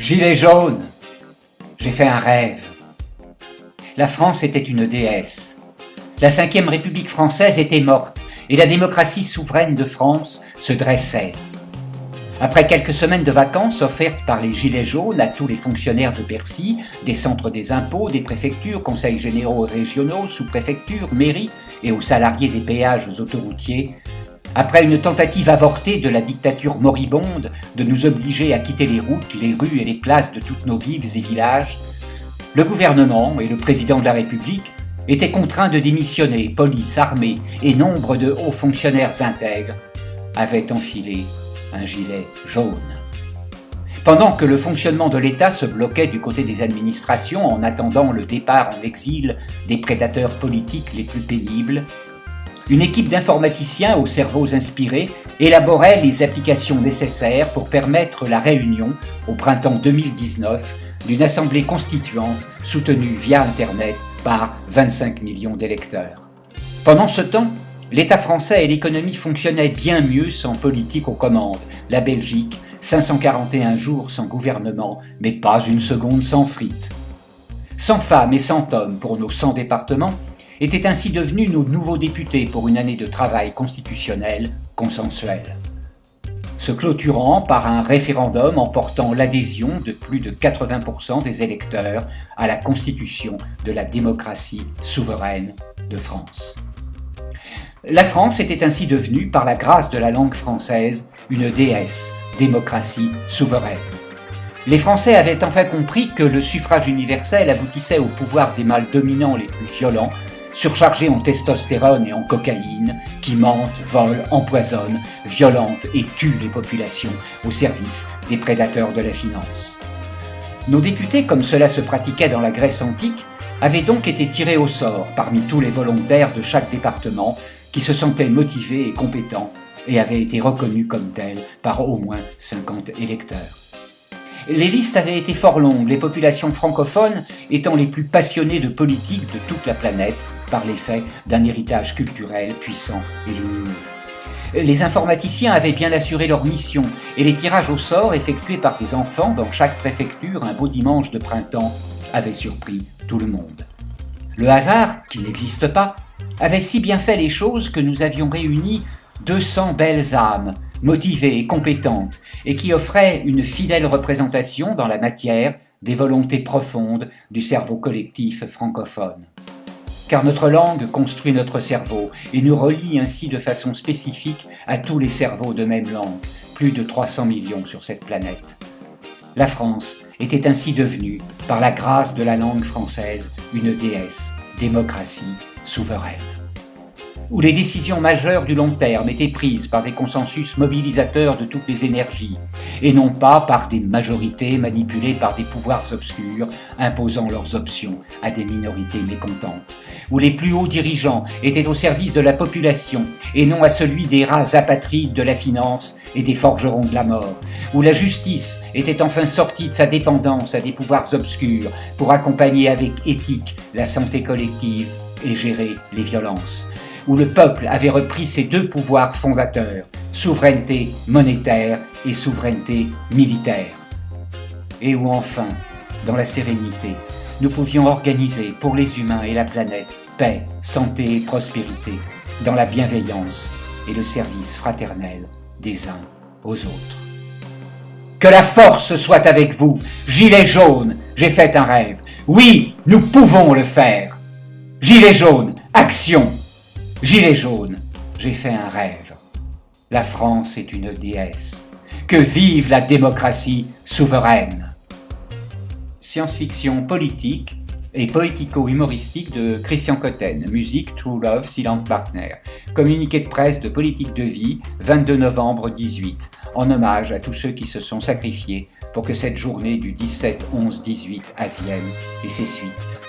Gilet jaune J'ai fait un rêve. La France était une déesse. La Ve République française était morte et la démocratie souveraine de France se dressait. Après quelques semaines de vacances offertes par les Gilets jaunes à tous les fonctionnaires de Bercy, des centres des impôts, des préfectures, conseils généraux régionaux, sous-préfectures, mairies et aux salariés des péages autoroutiers, après une tentative avortée de la dictature moribonde de nous obliger à quitter les routes, les rues et les places de toutes nos villes et villages, le gouvernement et le président de la République étaient contraints de démissionner, police, armée et nombre de hauts fonctionnaires intègres avaient enfilé un gilet jaune. Pendant que le fonctionnement de l'État se bloquait du côté des administrations en attendant le départ en exil des prédateurs politiques les plus pénibles, une équipe d'informaticiens aux cerveaux inspirés élaborait les applications nécessaires pour permettre la réunion, au printemps 2019, d'une assemblée constituante soutenue via Internet par 25 millions d'électeurs. Pendant ce temps, l'État français et l'économie fonctionnaient bien mieux sans politique aux commandes. La Belgique, 541 jours sans gouvernement, mais pas une seconde sans frites. 100 femmes et 100 hommes pour nos 100 départements, étaient ainsi devenus nos nouveaux députés pour une année de travail constitutionnel consensuel. Se clôturant par un référendum emportant l'adhésion de plus de 80% des électeurs à la constitution de la démocratie souveraine de France. La France était ainsi devenue, par la grâce de la langue française, une déesse, démocratie souveraine. Les Français avaient enfin compris que le suffrage universel aboutissait au pouvoir des mâles dominants les plus violents surchargés en testostérone et en cocaïne, qui mentent, volent, empoisonnent, violentent et tuent les populations au service des prédateurs de la finance. Nos députés, comme cela se pratiquait dans la Grèce antique, avaient donc été tirés au sort parmi tous les volontaires de chaque département qui se sentaient motivés et compétents et avaient été reconnus comme tels par au moins 50 électeurs. Les listes avaient été fort longues, les populations francophones étant les plus passionnées de politique de toute la planète, par l'effet d'un héritage culturel puissant et lumineux. Les informaticiens avaient bien assuré leur mission, et les tirages au sort effectués par des enfants dans chaque préfecture un beau dimanche de printemps avaient surpris tout le monde. Le hasard, qui n'existe pas, avait si bien fait les choses que nous avions réuni 200 belles âmes, motivées et compétentes, et qui offraient une fidèle représentation dans la matière des volontés profondes du cerveau collectif francophone car notre langue construit notre cerveau et nous relie ainsi de façon spécifique à tous les cerveaux de même langue, plus de 300 millions sur cette planète. La France était ainsi devenue, par la grâce de la langue française, une déesse, démocratie souveraine où les décisions majeures du long terme étaient prises par des consensus mobilisateurs de toutes les énergies, et non pas par des majorités manipulées par des pouvoirs obscurs imposant leurs options à des minorités mécontentes, où les plus hauts dirigeants étaient au service de la population et non à celui des rats apatrides de la finance et des forgerons de la mort, où la justice était enfin sortie de sa dépendance à des pouvoirs obscurs pour accompagner avec éthique la santé collective et gérer les violences, où le peuple avait repris ses deux pouvoirs fondateurs, souveraineté monétaire et souveraineté militaire. Et où enfin, dans la sérénité, nous pouvions organiser pour les humains et la planète paix, santé et prospérité, dans la bienveillance et le service fraternel des uns aux autres. Que la force soit avec vous, Gilet jaune, j'ai fait un rêve. Oui, nous pouvons le faire. Gilet jaune, action Gilet jaune, j'ai fait un rêve. La France est une déesse. Que vive la démocratie souveraine Science-fiction politique et poético-humoristique de Christian Cotten, musique True Love Silent Partner, communiqué de presse de politique de vie, 22 novembre 18, en hommage à tous ceux qui se sont sacrifiés pour que cette journée du 17-11-18 advienne et ses suites.